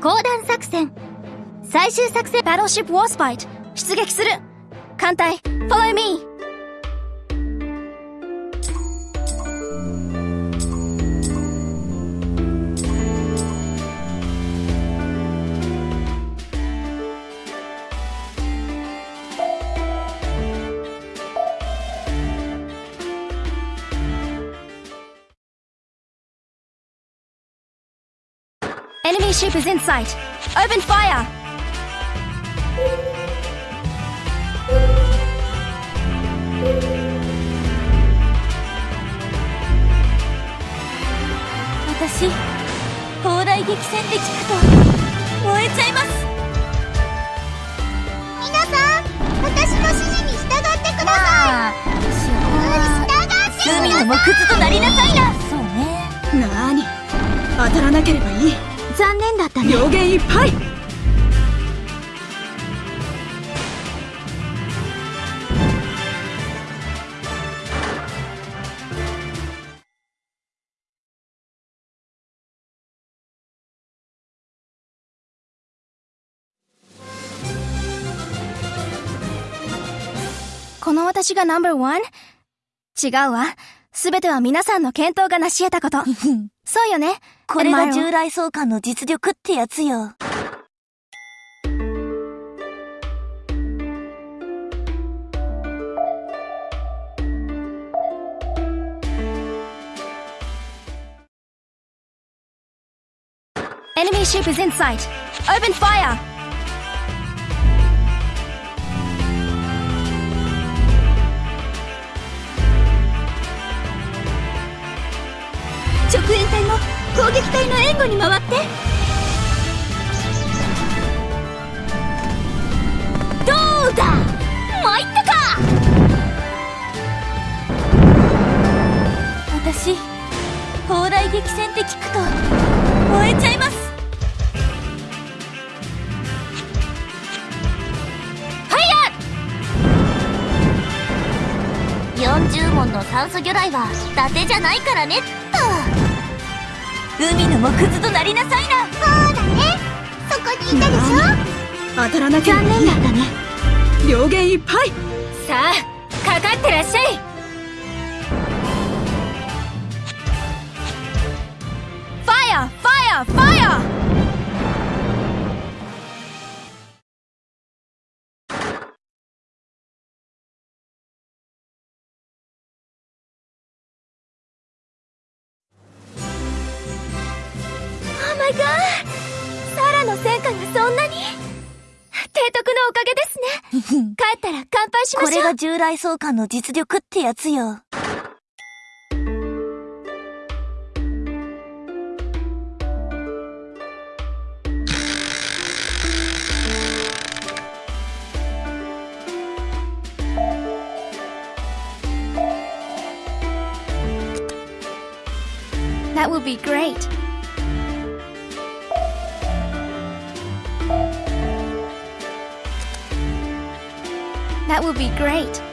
講談作戦。最終作戦。バトルシップウォースパイト出撃する。艦隊 Follow me Enemy ship is in sight. Open fire! 私砲台激戦って聞くと燃えちゃいます皆さん私の指示に従ってください従って海の木図となりなさいなそうねなーに当たらなければいい残念だったね病原いっぱいこの私がナンバーワン違うわ。すべては皆さんの検討が成し得たこと。そうよね。これが従来相関の実力ってやつよ。Enemy ship is in sight. Open fire! 直援隊も攻撃隊の援護に回って。どうだ？参ったか！私砲台激戦って聞くと燃えちゃいます。ファイヤー40門の酸素魚雷は伊達じゃないからね。っ海の木図となりなさいな。そうだね。そこにいたでしょ。当たらなければいいだね。病原いっぱい。さあ、かかってらっしゃい。ファイアファイアファイア Oh my god サラの戦果がそんなに。提督のおかげですね。帰ったら乾杯しましょう。これが従来相関の実力ってやつよ。That will be great. That will be great.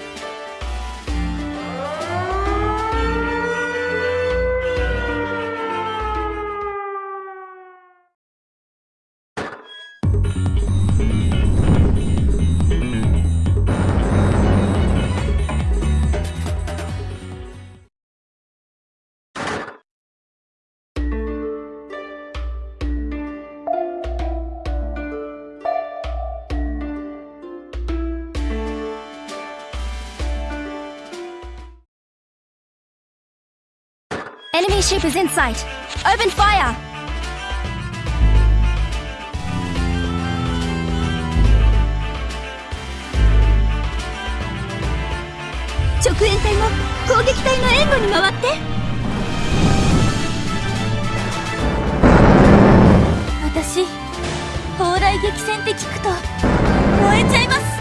Enemy ship is in sight. Open fire! 直援隊も攻撃隊の援護に回って私砲台激戦って聞くと燃えちゃいます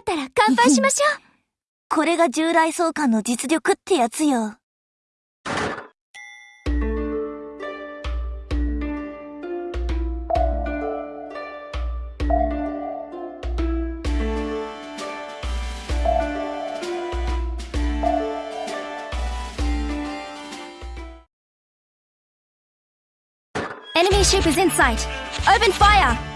ったら乾杯しましょうこれが従来相関の実力ってやつよ。Enemy ship is in sight. Open fire!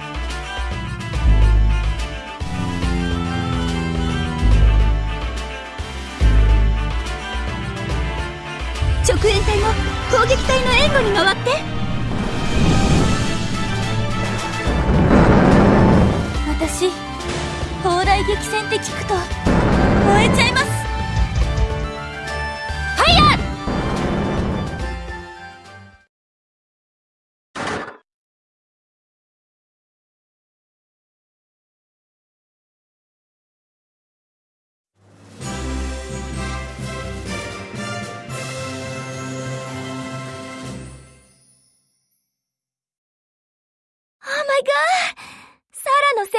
直縁隊も攻撃隊の援護に回って。私、砲台激戦って聞くと、燃えちゃいます。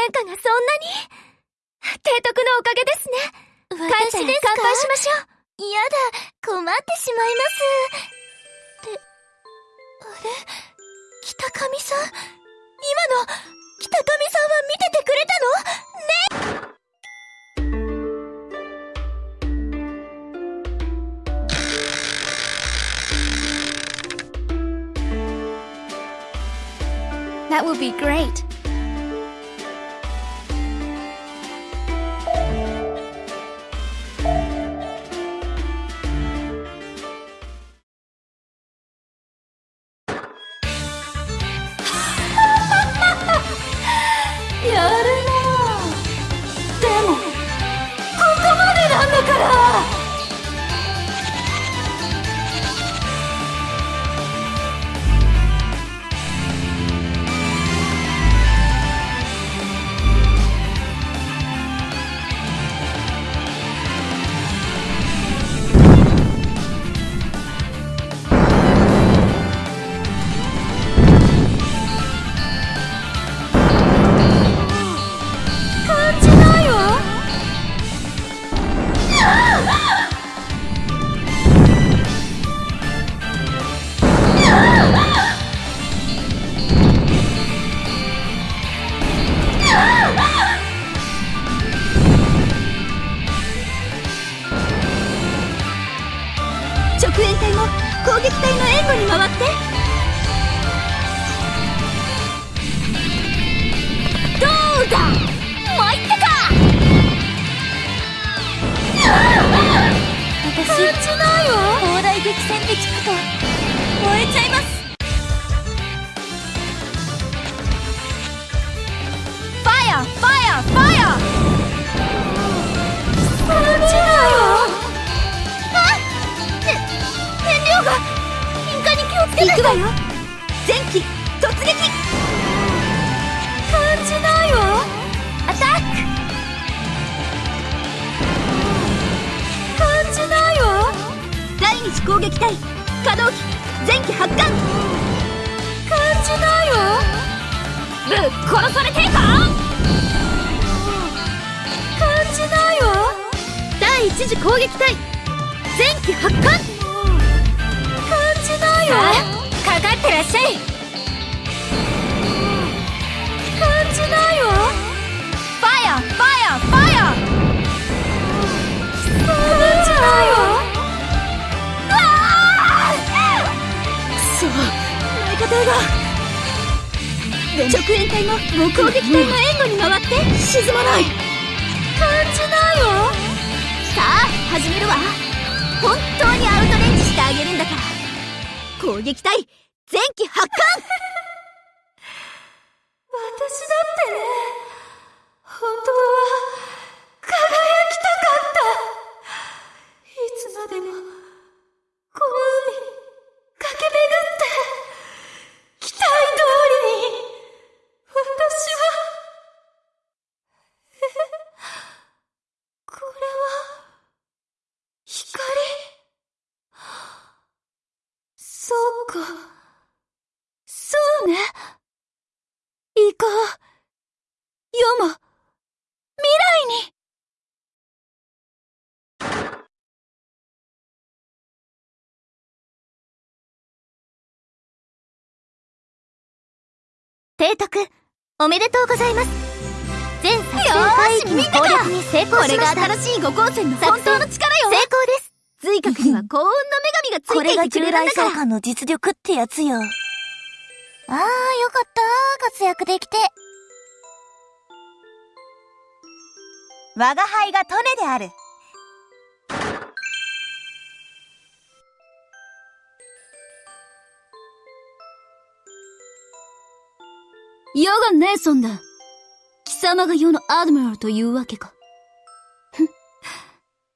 ラの戦果がそんなに？提督のおかげですね。帰って私ですか？乾杯しましょう。やだ、困ってしまいます。って、あれ？北上さん？今の、北上さんは見ててくれたの？ね？That would be great. 戦に聞くと燃えちゃいます。撃隊可動機。前期発艦。感じないわ。ぶっ殺されてんか感じないわ。第一次攻撃隊。前期発艦。感じないわ。かかってらっしゃい。が直縁隊も攻撃隊の援護に回って沈まない感じないわさあ始めるわ本当にアウトレンジしてあげるんだから攻撃隊前期発艦私だってね本当は輝きたかったいつまでもこの海駆け巡って期待通りに提督、おめでとうございます。全作戦海域の攻略に成功これがしました。新しい五光線の本当の力よ成功です。髄核には幸運の女神がつこれがいていてく従来召れるんだから喚の実力ってやつよ。あー、よかった活躍できて。我が輩がトネである。世がネーソンだ。貴様が世のアドミラルというわけか。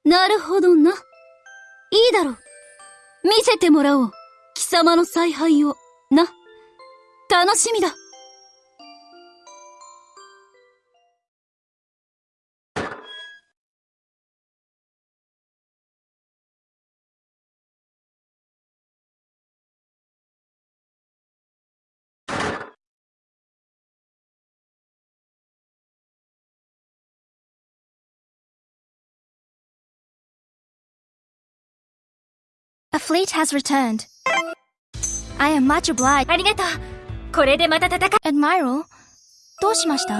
なるほどな。いいだろう。見せてもらおう。貴様の采配を。な。楽しみだ。A fleet has returned. I am much obliged. ありがとう。これでまた戦う Admiral, どうしました